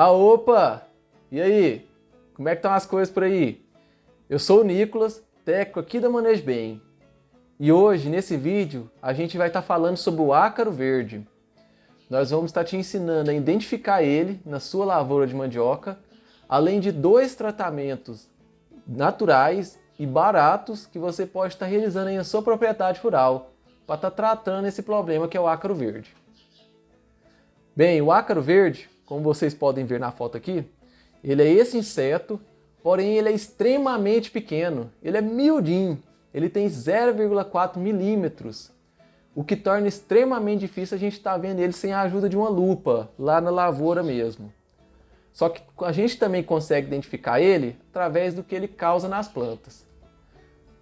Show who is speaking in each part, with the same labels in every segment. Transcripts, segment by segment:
Speaker 1: Ah, opa! E aí? Como é que estão as coisas por aí? Eu sou o Nicolas, técnico aqui da Manejo Bem. E hoje, nesse vídeo, a gente vai estar tá falando sobre o ácaro verde. Nós vamos estar tá te ensinando a identificar ele na sua lavoura de mandioca, além de dois tratamentos naturais e baratos que você pode estar tá realizando em sua propriedade rural para estar tratando esse problema que é o ácaro verde. Bem, o ácaro verde como vocês podem ver na foto aqui, ele é esse inseto, porém ele é extremamente pequeno, ele é miudinho, ele tem 0,4 milímetros, o que torna extremamente difícil a gente estar tá vendo ele sem a ajuda de uma lupa, lá na lavoura mesmo. Só que a gente também consegue identificar ele através do que ele causa nas plantas.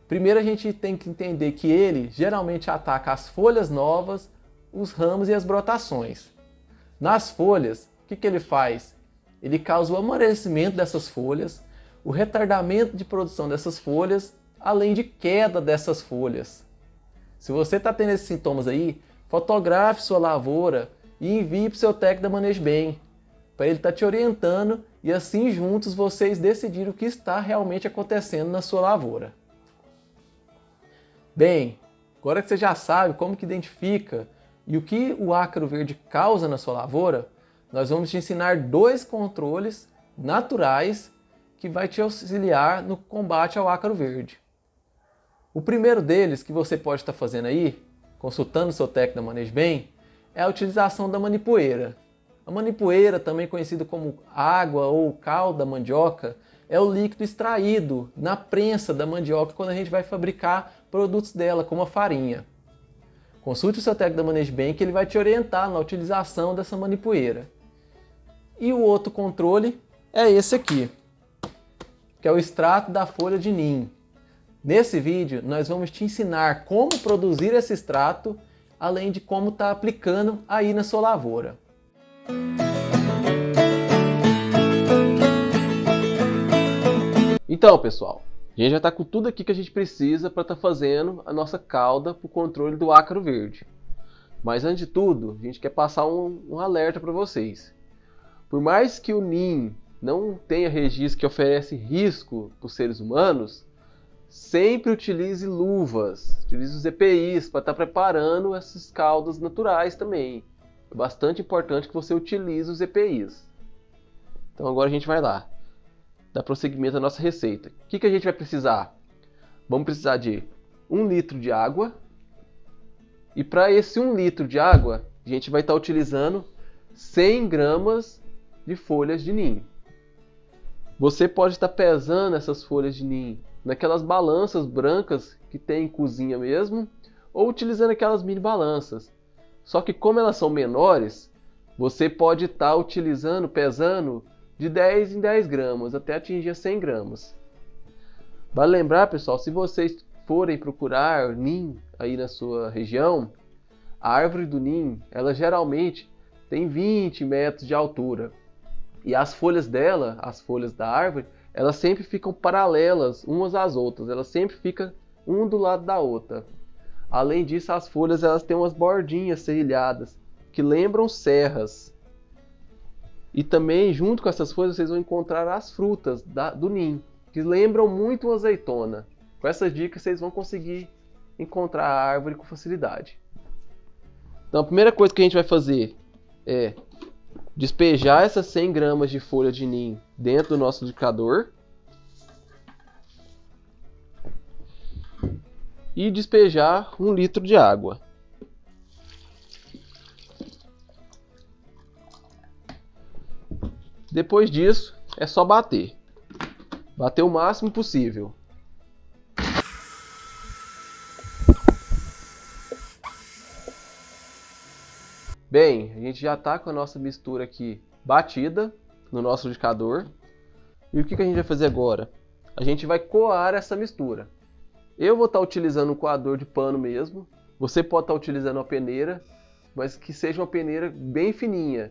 Speaker 1: Primeiro a gente tem que entender que ele geralmente ataca as folhas novas, os ramos e as brotações. Nas folhas, o que, que ele faz? Ele causa o amarelecimento dessas folhas, o retardamento de produção dessas folhas, além de queda dessas folhas. Se você está tendo esses sintomas aí, fotografe sua lavoura e envie para o seu técnico da Manejo Bem, para ele estar tá te orientando e assim juntos vocês decidirem o que está realmente acontecendo na sua lavoura. Bem, agora que você já sabe como que identifica e o que o ácaro verde causa na sua lavoura, nós vamos te ensinar dois controles naturais que vai te auxiliar no combate ao ácaro verde. O primeiro deles que você pode estar fazendo aí, consultando seu técnico da Manejo Bem, é a utilização da manipoeira. A manipoeira, também conhecida como água ou cal da mandioca, é o líquido extraído na prensa da mandioca quando a gente vai fabricar produtos dela, como a farinha. Consulte o seu técnico da Manejo Bem que ele vai te orientar na utilização dessa manipoeira. E o outro controle é esse aqui, que é o extrato da folha de ninho. Nesse vídeo, nós vamos te ensinar como produzir esse extrato, além de como está aplicando aí na sua lavoura. Então, pessoal, a gente já está com tudo aqui que a gente precisa para estar tá fazendo a nossa cauda para o controle do ácaro verde. Mas antes de tudo, a gente quer passar um, um alerta para vocês. Por mais que o NIM não tenha registro que oferece risco para os seres humanos, sempre utilize luvas, utilize os EPIs para estar tá preparando essas caudas naturais também. É bastante importante que você utilize os EPIs. Então agora a gente vai lá, dar prosseguimento à nossa receita. O que, que a gente vai precisar? Vamos precisar de 1 litro de água. E para esse 1 litro de água, a gente vai estar tá utilizando 100 gramas de folhas de ninho. Você pode estar pesando essas folhas de ninho naquelas balanças brancas que tem em cozinha mesmo, ou utilizando aquelas mini balanças. Só que como elas são menores, você pode estar utilizando, pesando de 10 em 10 gramas até atingir 100 gramas. Vale lembrar, pessoal, se vocês forem procurar ninho aí na sua região, a árvore do ninho, ela geralmente tem 20 metros de altura. E as folhas dela, as folhas da árvore, elas sempre ficam paralelas umas às outras, elas sempre ficam um do lado da outra. Além disso, as folhas elas têm umas bordinhas serrilhadas que lembram serras. E também, junto com essas folhas, vocês vão encontrar as frutas da, do ninho, que lembram muito uma azeitona. Com essas dicas, vocês vão conseguir encontrar a árvore com facilidade. Então, a primeira coisa que a gente vai fazer é despejar essas 100 gramas de folha de ninho dentro do nosso liquidificador e despejar um litro de água. Depois disso, é só bater. Bater o máximo possível. Bem, a gente já está com a nossa mistura aqui batida no nosso liquidificador. E o que, que a gente vai fazer agora? A gente vai coar essa mistura. Eu vou estar tá utilizando um coador de pano mesmo. Você pode estar tá utilizando uma peneira, mas que seja uma peneira bem fininha.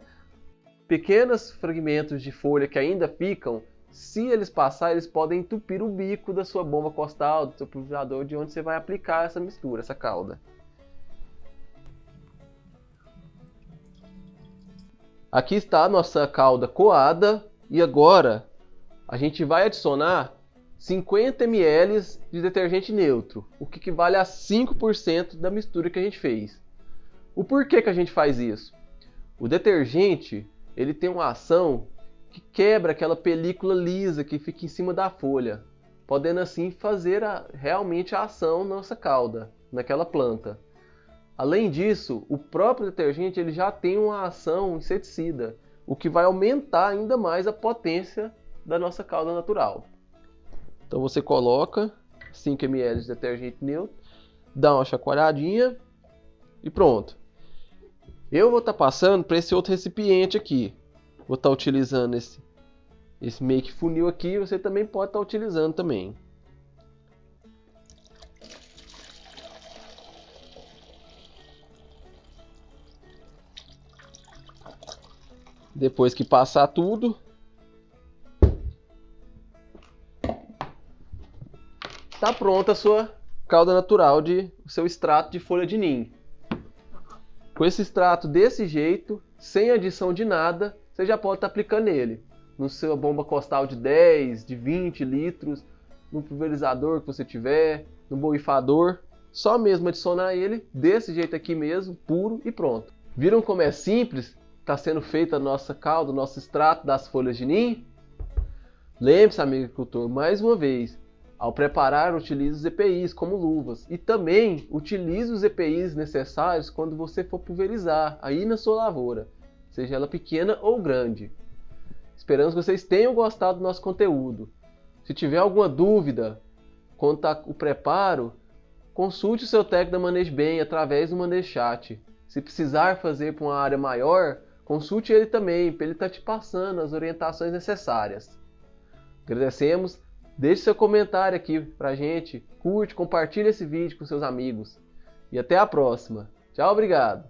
Speaker 1: Pequenos fragmentos de folha que ainda ficam, se eles passarem, eles podem entupir o bico da sua bomba costal, do seu pulverizador, de onde você vai aplicar essa mistura, essa calda. Aqui está a nossa calda coada e agora a gente vai adicionar 50 ml de detergente neutro, o que equivale a 5% da mistura que a gente fez. O porquê que a gente faz isso? O detergente ele tem uma ação que quebra aquela película lisa que fica em cima da folha, podendo assim fazer a, realmente a ação na nossa calda, naquela planta. Além disso, o próprio detergente ele já tem uma ação inseticida, o que vai aumentar ainda mais a potência da nossa calda natural. Então você coloca 5 ml de detergente neutro, dá uma chacoalhadinha e pronto. Eu vou estar tá passando para esse outro recipiente aqui. Vou estar tá utilizando esse, esse make funil aqui, você também pode estar tá utilizando também. Depois que passar tudo, está pronta a sua calda natural de o seu extrato de folha de ninho. Com esse extrato desse jeito, sem adição de nada, você já pode estar tá aplicando ele no seu bomba costal de 10, de 20 litros, no pulverizador que você tiver, no borrifador, só mesmo adicionar ele desse jeito aqui mesmo, puro e pronto. Viram como é simples? Está sendo feita a nossa calda, o nosso extrato das folhas de ninho? Lembre-se, amigo agricultor, mais uma vez, ao preparar, utilize os EPIs como luvas e também utilize os EPIs necessários quando você for pulverizar aí na sua lavoura, seja ela pequena ou grande. Esperamos que vocês tenham gostado do nosso conteúdo. Se tiver alguma dúvida quanto ao preparo, consulte o seu técnico da Manejo Bem através do Manejo Chat. Se precisar fazer para uma área maior, consulte ele também, para ele estar tá te passando as orientações necessárias. Agradecemos Deixe seu comentário aqui pra gente, curte, compartilhe esse vídeo com seus amigos. E até a próxima. Tchau, obrigado.